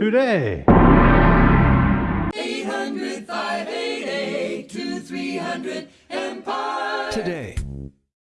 today. 800 588 2300 Empire. Today.